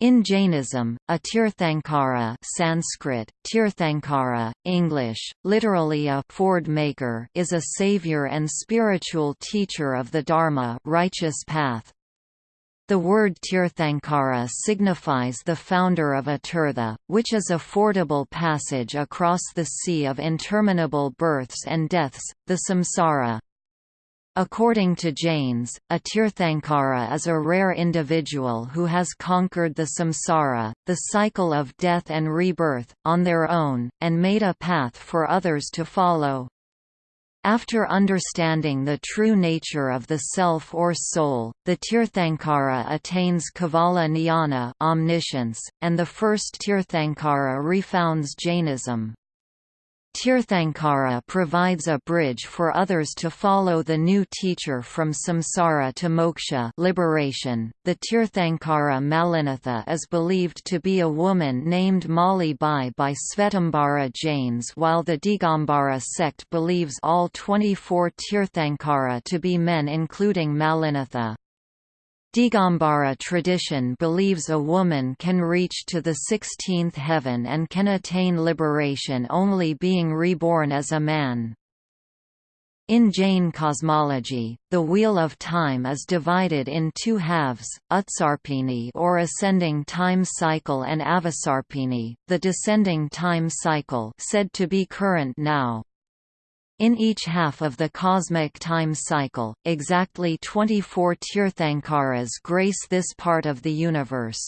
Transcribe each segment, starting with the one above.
In Jainism, a Tirthankara Sanskrit, Tirthankara, English, literally a ford maker is a savior and spiritual teacher of the Dharma righteous path. The word Tirthankara signifies the founder of a tirtha, which is a fordable passage across the sea of interminable births and deaths, the samsara. According to Jains, a Tirthankara is a rare individual who has conquered the samsara, the cycle of death and rebirth, on their own, and made a path for others to follow. After understanding the true nature of the self or soul, the Tirthankara attains Kevala Jnana omniscience, and the first Tirthankara refounds Jainism. Tirthankara provides a bridge for others to follow the new teacher from samsara to moksha liberation. .The Tirthankara Mallinatha is believed to be a woman named Mali Bai by Svetambara Jains while the Digambara sect believes all 24 Tirthankara to be men including Mallinatha. Digambara tradition believes a woman can reach to the sixteenth heaven and can attain liberation only being reborn as a man. In Jain cosmology, the wheel of time is divided in two halves, Utsarpini or ascending time cycle and Avasarpini, the descending time cycle said to be current now. In each half of the cosmic time cycle, exactly 24 Tirthankaras grace this part of the universe.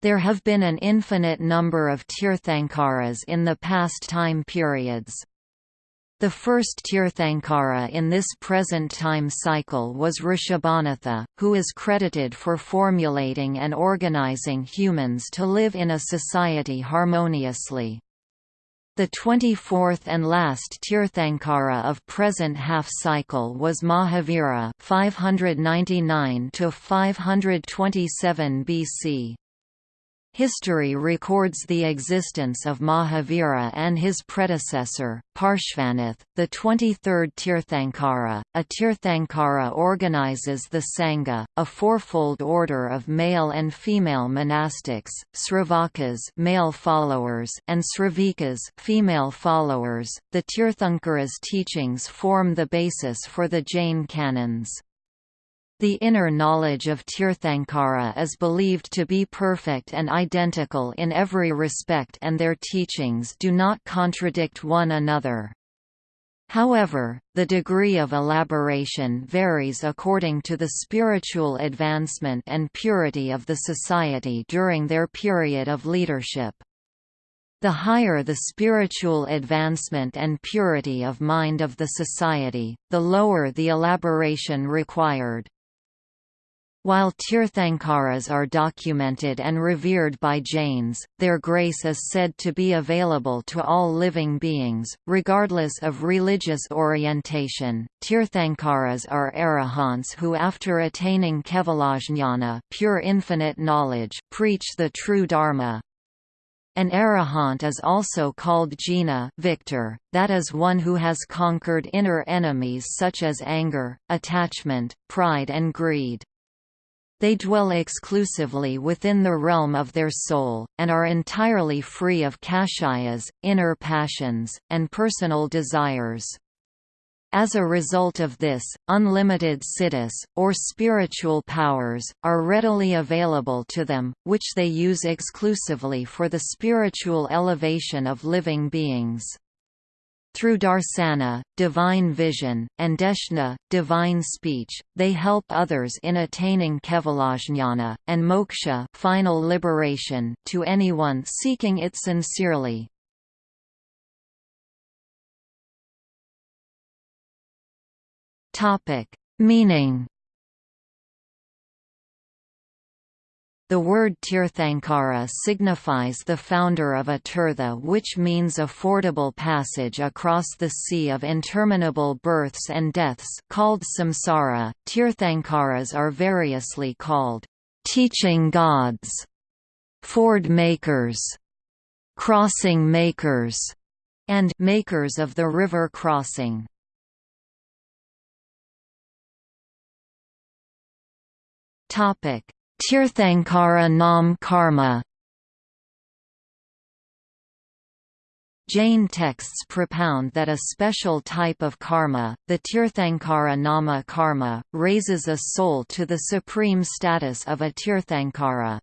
There have been an infinite number of Tirthankaras in the past time periods. The first Tirthankara in this present time cycle was Rishabhanatha, who is credited for formulating and organizing humans to live in a society harmoniously. The 24th and last Tirthankara of present half-cycle was Mahavira 599 to 527 BC. History records the existence of Mahavira and his predecessor, Parshvanath, the 23rd Tirthankara. A Tirthankara organizes the Sangha, a fourfold order of male and female monastics, Sravakas male followers and Sravikas female followers. The Tirthankara's teachings form the basis for the Jain canons. The inner knowledge of Tirthankara is believed to be perfect and identical in every respect and their teachings do not contradict one another. However, the degree of elaboration varies according to the spiritual advancement and purity of the society during their period of leadership. The higher the spiritual advancement and purity of mind of the society, the lower the elaboration required. While Tirthankaras are documented and revered by Jains, their grace is said to be available to all living beings, regardless of religious orientation. Tirthankaras are arahants who after attaining kevalajnana pure infinite knowledge, preach the true dharma, an arahant is also called jina victor, that is one who has conquered inner enemies such as anger, attachment, pride and greed. They dwell exclusively within the realm of their soul, and are entirely free of kashayas, inner passions, and personal desires. As a result of this, unlimited siddhis, or spiritual powers, are readily available to them, which they use exclusively for the spiritual elevation of living beings. Through darsana, divine vision, and deshna, divine speech, they help others in attaining kevalajnana, and moksha final liberation to anyone seeking it sincerely. Meaning The word Tirthankara signifies the founder of a tirtha which means a fordable passage across the sea of interminable births and deaths called samsara. Tirthankaras are variously called teaching gods, ford makers, crossing makers, and makers of the river crossing. Topic Tirthankara Nam Karma Jain texts propound that a special type of karma, the Tirthankara Nama karma, raises a soul to the supreme status of a Tirthankara.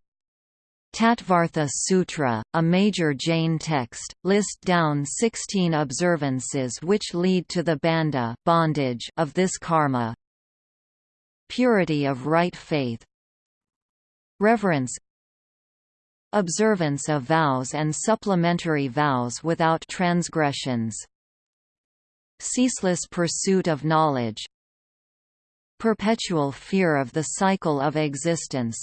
Tattvartha Sutra, a major Jain text, list down 16 observances which lead to the bandha bondage of this karma. Purity of right faith Reverence Observance of vows and supplementary vows without transgressions Ceaseless pursuit of knowledge Perpetual fear of the cycle of existence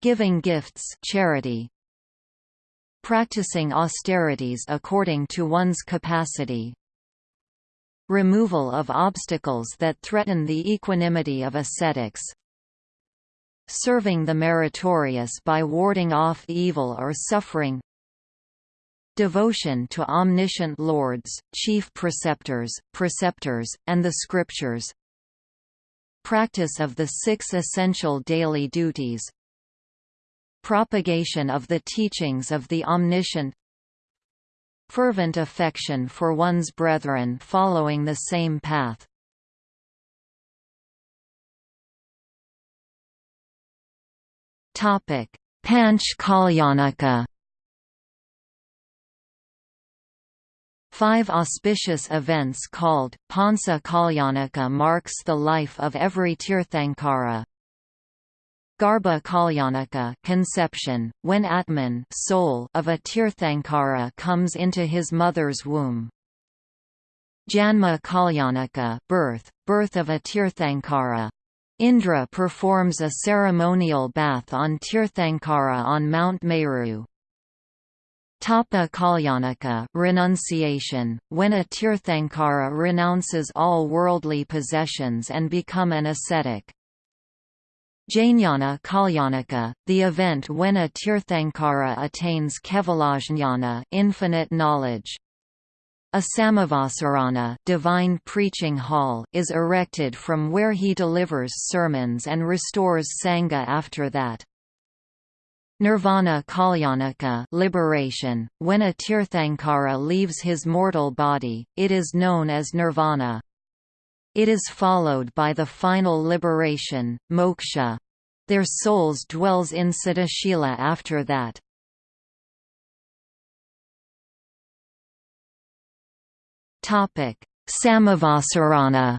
Giving gifts charity, Practicing austerities according to one's capacity Removal of obstacles that threaten the equanimity of ascetics serving the meritorious by warding off evil or suffering. Devotion to omniscient lords, chief preceptors, preceptors, and the scriptures. Practice of the six essential daily duties. Propagation of the teachings of the omniscient. Fervent affection for one's brethren following the same path Panch Kalyanaka. Five auspicious events called Pancha Kalyanaka marks the life of every Tirthankara. Garbha Kalyanaka conception, when Atman soul of a Tirthankara comes into his mother's womb. Janma Kalyanaka birth, birth of a Tirthankara. Indra performs a ceremonial bath on Tirthankara on Mount Meru. Tapa Kalyanaka renunciation, when a Tirthankara renounces all worldly possessions and become an ascetic. Jnana Kalyanaka, the event when a Tirthankara attains Kevalajnana infinite knowledge. A Samavasarana divine preaching hall is erected from where he delivers sermons and restores Sangha after that. Nirvana Kalyanaka liberation, when a Tirthankara leaves his mortal body, it is known as nirvana. It is followed by the final liberation, moksha. Their souls dwells in Siddhashila after that. Topic: Samavasarana.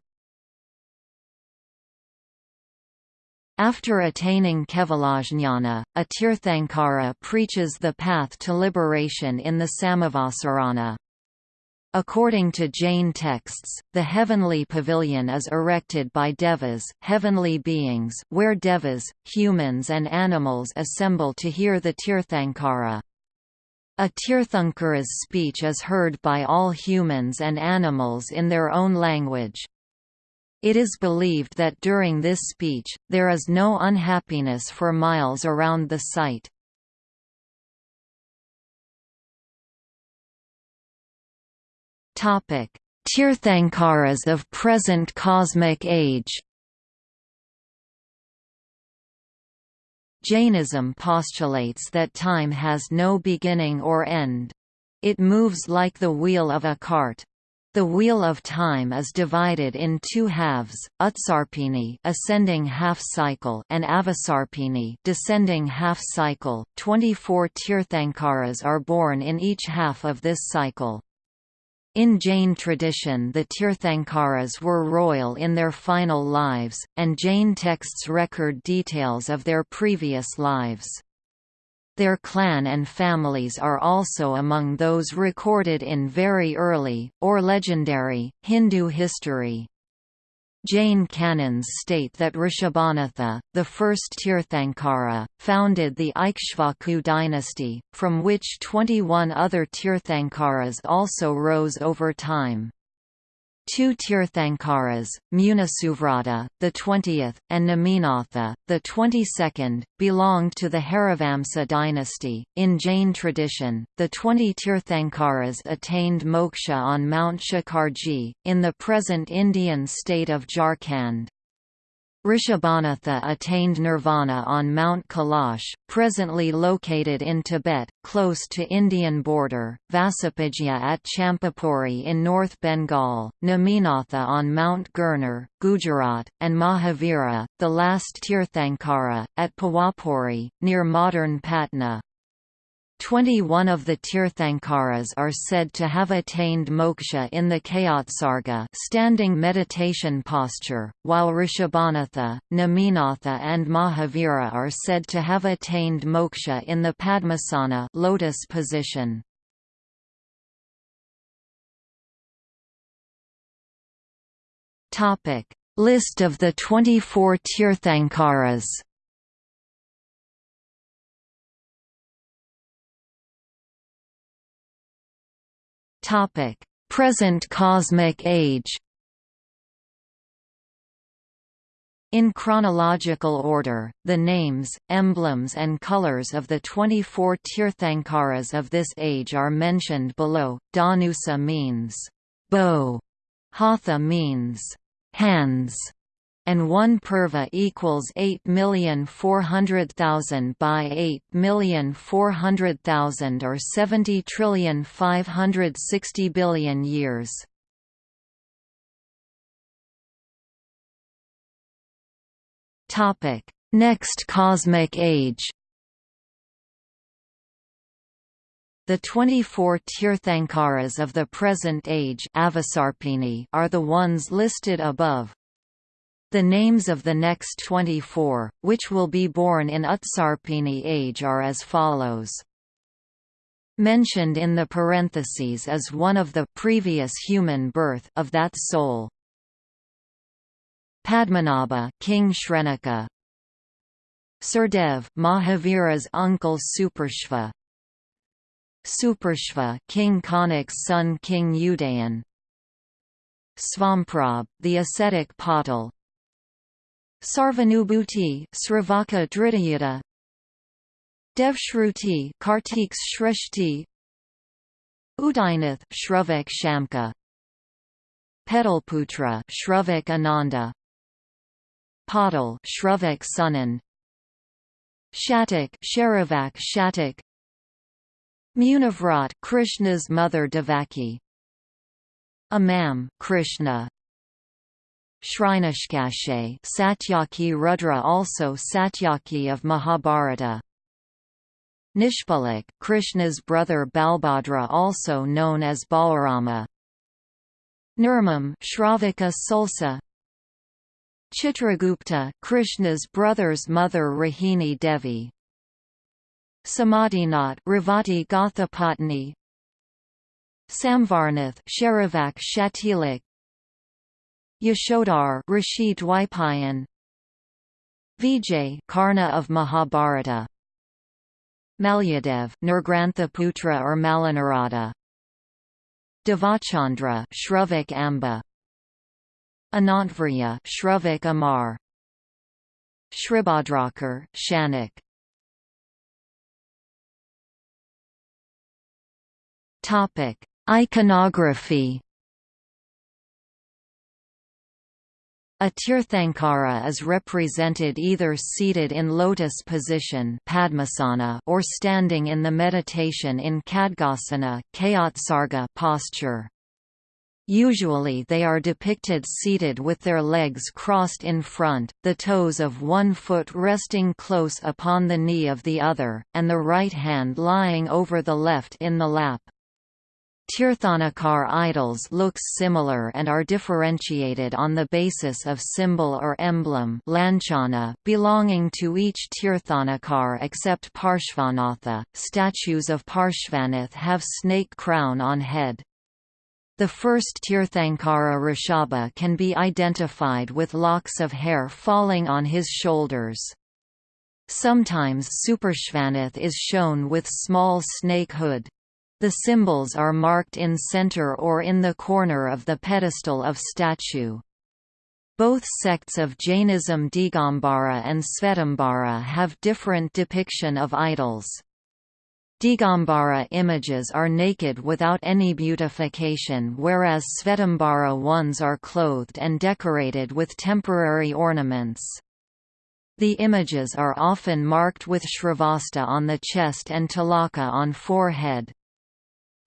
After attaining Kevalajnana, a Tirthankara preaches the path to liberation in the Samavasarana. According to Jain texts, the heavenly pavilion is erected by devas heavenly beings where devas, humans and animals assemble to hear the Tirthankara. A Tirthankara's speech is heard by all humans and animals in their own language. It is believed that during this speech, there is no unhappiness for miles around the site. Tirthankaras of present cosmic age Jainism postulates that time has no beginning or end. It moves like the wheel of a cart. The wheel of time is divided in two halves, Utsarpini ascending half cycle and Avasarpini descending half cycle. 24 Tirthankaras are born in each half of this cycle. In Jain tradition the Tirthankaras were royal in their final lives, and Jain texts record details of their previous lives. Their clan and families are also among those recorded in very early, or legendary, Hindu history. Jain canons state that Rishabhanatha, the first Tirthankara, founded the Ikshvaku dynasty, from which 21 other Tirthankaras also rose over time. Two Tirthankaras, Munisuvrata, the 20th, and Neminatha, the 22nd, belonged to the Harivamsa dynasty. In Jain tradition, the 20 Tirthankaras attained moksha on Mount Shikharji, in the present Indian state of Jharkhand. Rishabhanatha attained nirvana on Mount Kailash, presently located in Tibet, close to Indian border, Vasupujya at Champapuri in North Bengal, Neminatha on Mount Girnar, Gujarat, and Mahavira, the last Tirthankara, at Pawapuri, near modern Patna. Twenty-one of the Tirthankaras are said to have attained moksha in the Kayotsarga standing meditation posture, while Rishabhanatha, Neminatha and Mahavira are said to have attained moksha in the Padmasana lotus position. List of the 24 Tirthankaras Topic: Present cosmic age. In chronological order, the names, emblems and colors of the 24 Tirthankaras of this age are mentioned below. Dhanusa means bow, Hatha means hands, and 1 purva equals 8,400,000 by 8,400,000 or 70 trillion 560 billion years. Topic: Next cosmic age. The 24 Tirthankaras of the present age are the ones listed above. The names of the next 24, which will be born in Utsarpini age are as follows. Mentioned in the parentheses is one of the previous human birth of that soul. Padmanabha King Shrenika Surdev Mahavira's uncle Suparshva Suparshva King Kanik's son King Udayan Svamprabh, the ascetic Patal Sarvanubhuti Sravaka Dritayuta. Devshruti Kartik's Shrishti Udayanath Shravak Shamka. Petalputra Shravak Ananda. Patal Shravak Sunan. Shatak Sharavak Shatak Munavrat Krishna's mother Devaki. Amam Krishna Shrinashkashe Satyaki Rudra also Satyaki of Mahabharata. Nishpalak Krishna's brother Balbhadra also known as Balarama. Nirmam Shravaka Sulsa. Chitragupta Krishna's brother's mother Rohini Devi. Samadhinath Ravati Gothapatni Samvarnath Sharavak Shatilak Yashodhar Rishi Dwaipayan Vijay Karna of Mahabharata. Malyadev Nirgrantha Putra or Malanarada. Devachandra Shravak Amba. Anantvarya Shravak Amar. Shribhadrakar Shanak. Topic Iconography A Tirthankara is represented either seated in lotus position Padmasana or standing in the meditation in Khadgasana posture. Usually they are depicted seated with their legs crossed in front, the toes of one foot resting close upon the knee of the other, and the right hand lying over the left in the lap. Tirthanakar idols looks similar and are differentiated on the basis of symbol or emblem lanchana belonging to each Tirthanakar except Parshvanatha. Statues of Parshvanath have snake crown on head. The first Tirthankara Rishabha can be identified with locks of hair falling on his shoulders. Sometimes Suparshvanath is shown with small snake hood. The symbols are marked in center or in the corner of the pedestal of statue. Both sects of Jainism Digambara and Svetambara have different depiction of idols. Digambara images are naked without any beautification whereas Svetambara ones are clothed and decorated with temporary ornaments. The images are often marked with Shrivasta on the chest and Tilaka on forehead.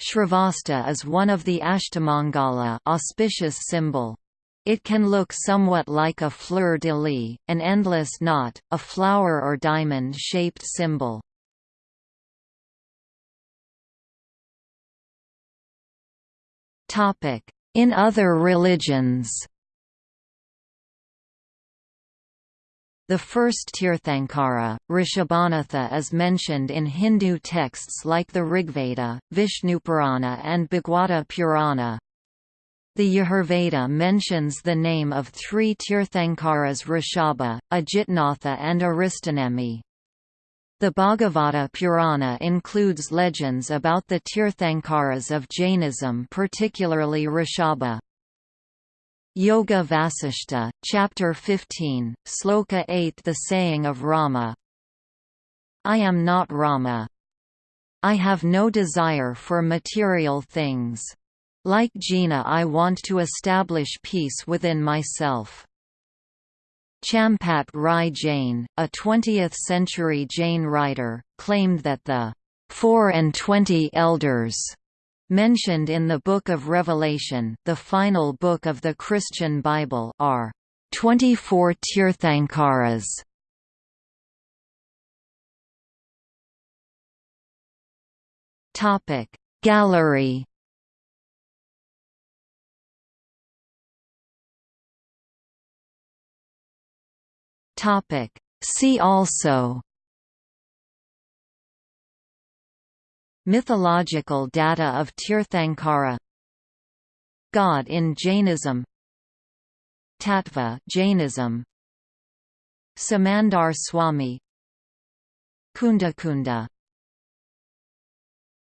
Shrivasta is one of the Ashtamangala auspicious symbol. It can look somewhat like a fleur-de-lis, an endless knot, a flower or diamond-shaped symbol. In other religions The first Tirthankara, Rishabhanatha is mentioned in Hindu texts like the Rigveda, Vishnupurana and Bhagwata Purana. The Yajurveda mentions the name of three Tirthankaras Rishabha, Ajitnatha and Arishtanemi. The Bhagavata Purana includes legends about the Tirthankaras of Jainism particularly Rishabha. Yoga Vasishta, Chapter 15, Sloka 8 The saying of Rama I am not Rama. I have no desire for material things. Like Jina I want to establish peace within myself. Champat Rai Jain, a 20th-century Jain writer, claimed that the four and twenty elders mentioned in the Book of Revelation the final book of the Christian Bible are 24 Tirthankaras. Topic Gallery Topic. See also Mythological data of Tirthankara. God in Jainism. Tattva Jainism. Simandhar Swami. Kundakunda